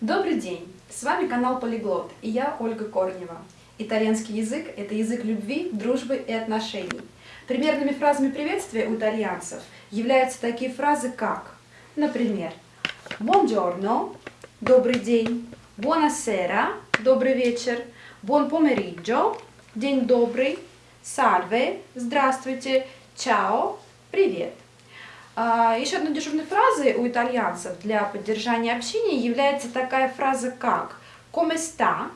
Добрый день! С вами канал Полиглот и я Ольга Корнева. Итальянский язык – это язык любви, дружбы и отношений. Примерными фразами приветствия у итальянцев являются такие фразы, как, например, «Buongiorno» – «Добрый день», «Buonasera» – «Добрый вечер», «Buon pomeriggio» – «День добрый», «Salve» – «Здравствуйте», «Ciao» – «Привет». А, Еще одной дежурной фразой у итальянцев для поддержания общения является такая фраза как «come sta»,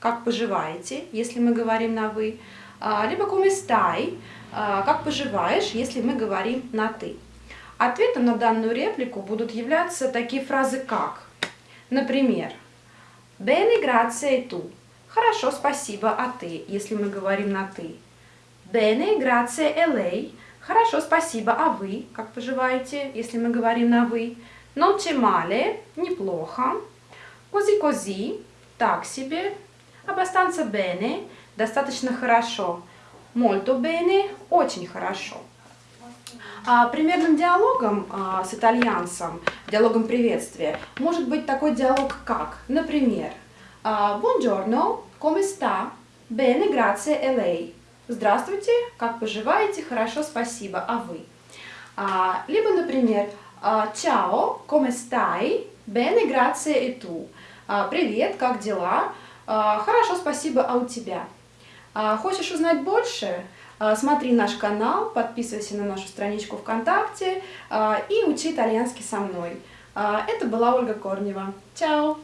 как поживаете, если мы говорим на «вы», а, либо «come stai», а, как поживаешь, если мы говорим на «ты». Ответом на данную реплику будут являться такие фразы как, например, «bene grazie e tu», «хорошо, спасибо, а ты», если мы говорим на «ты», «bene grazie e lei», Хорошо, спасибо. А вы как поживаете, если мы говорим на вы? C'è male, неплохо. Così, так себе. Abbastanza bene, достаточно хорошо. Molto bene, очень хорошо. А, примерным диалогом а, с итальянцем, диалогом приветствия, может быть такой диалог как, например, а, Buongiorno, come sta? Bene, grazie e lei. Здравствуйте, как поживаете? Хорошо, спасибо. А вы? А, либо, например, Ciao, come stai? Bene, grazie e tu. А, Привет, как дела? А, хорошо, спасибо, а у тебя? А, хочешь узнать больше? А, смотри наш канал, подписывайся на нашу страничку ВКонтакте а, и учи итальянский со мной. А, это была Ольга Корнева. Чао!